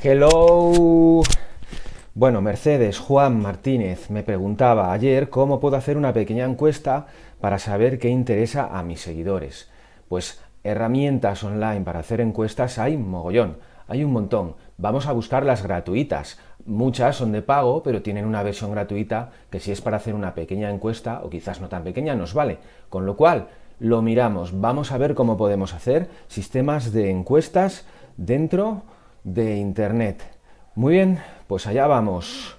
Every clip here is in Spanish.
Hello. Bueno, Mercedes Juan Martínez me preguntaba ayer cómo puedo hacer una pequeña encuesta para saber qué interesa a mis seguidores. Pues herramientas online para hacer encuestas hay mogollón, hay un montón. Vamos a buscar las gratuitas. Muchas son de pago, pero tienen una versión gratuita que si es para hacer una pequeña encuesta, o quizás no tan pequeña, nos vale. Con lo cual, lo miramos. Vamos a ver cómo podemos hacer sistemas de encuestas dentro de Internet. Muy bien, pues allá vamos.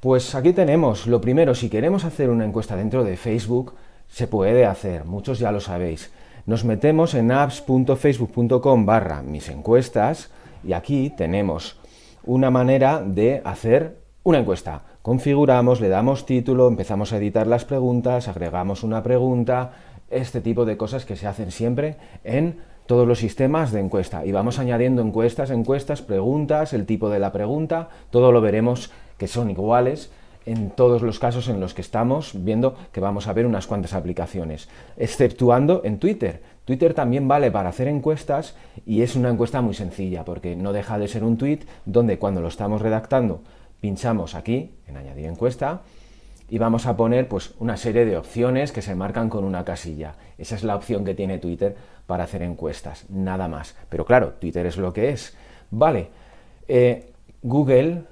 Pues aquí tenemos, lo primero, si queremos hacer una encuesta dentro de Facebook, se puede hacer, muchos ya lo sabéis. Nos metemos en apps.facebook.com barra mis encuestas y aquí tenemos una manera de hacer una encuesta. Configuramos, le damos título, empezamos a editar las preguntas, agregamos una pregunta, este tipo de cosas que se hacen siempre en todos los sistemas de encuesta. Y vamos añadiendo encuestas, encuestas, preguntas, el tipo de la pregunta, todo lo veremos que son iguales en todos los casos en los que estamos viendo que vamos a ver unas cuantas aplicaciones, exceptuando en Twitter. Twitter también vale para hacer encuestas y es una encuesta muy sencilla porque no deja de ser un tweet donde cuando lo estamos redactando pinchamos aquí en añadir encuesta y vamos a poner pues, una serie de opciones que se marcan con una casilla. Esa es la opción que tiene Twitter para hacer encuestas, nada más. Pero claro, Twitter es lo que es. Vale, eh, Google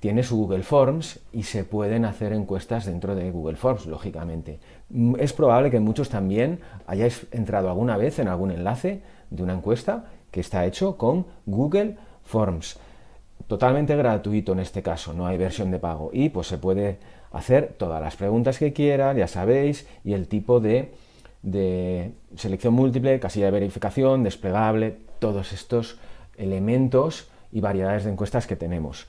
tiene su Google Forms y se pueden hacer encuestas dentro de Google Forms, lógicamente. Mm, es probable que muchos también hayáis entrado alguna vez en algún enlace de una encuesta que está hecho con Google Forms. Totalmente gratuito en este caso, no hay versión de pago. Y pues se puede hacer todas las preguntas que quieran, ya sabéis, y el tipo de, selección múltiple, casilla de verificación, desplegable, todos estos elementos y variedades de encuestas que tenemos.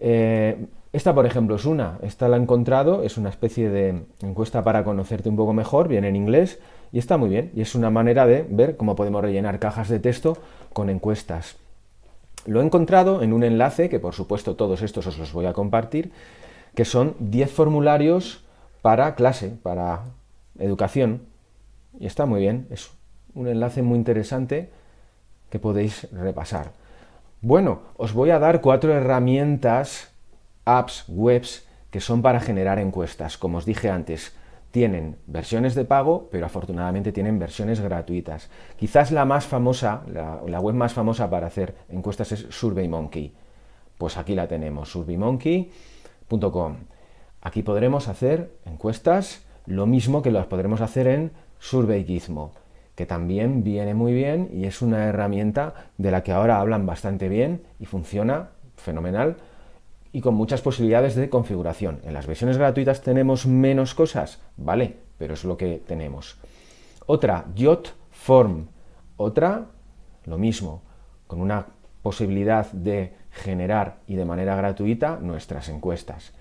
Eh, esta, por ejemplo, es una, esta la he encontrado, es una especie de encuesta para conocerte un poco mejor, viene en inglés, y está muy bien, y es una manera de ver cómo podemos rellenar cajas de texto con encuestas. Lo he encontrado en un enlace, que por supuesto todos estos os los voy a compartir, que son 10 formularios para clase, para educación. Y está muy bien, es un enlace muy interesante que podéis repasar. Bueno, os voy a dar cuatro herramientas, apps, webs, que son para generar encuestas. Como os dije antes, tienen versiones de pago, pero afortunadamente tienen versiones gratuitas. Quizás la más famosa, la, web más famosa para hacer encuestas es SurveyMonkey. Pues aquí la tenemos, SurveyMonkey Aquí podremos hacer encuestas, lo mismo que las podremos hacer en SurveyGizmo, que también viene muy bien y es una herramienta de la que ahora hablan bastante bien y funciona fenomenal y con muchas posibilidades de configuración. En las versiones gratuitas tenemos menos cosas, vale, pero es lo que tenemos. Otra, JotForm. Otra, lo mismo, con una posibilidad de generar y de manera gratuita nuestras encuestas.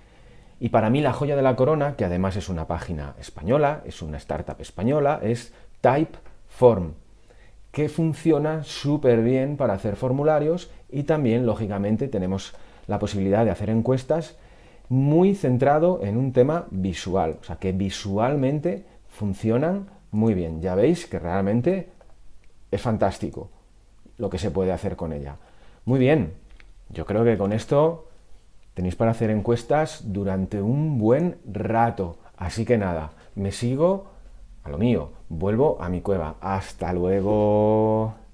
Y para mí la joya de la corona, que además es una página española, es una startup española, es Typeform, que funciona súper bien para hacer formularios y también, lógicamente, tenemos la posibilidad de hacer encuestas muy centrado en un tema visual, o sea que visualmente funcionan muy bien. Ya veis que realmente es fantástico lo que se puede hacer con ella. Muy bien, yo creo que con esto tenéis para hacer encuestas durante un buen rato. Así que nada, me sigo a lo mío, vuelvo a mi cueva. Hasta luego.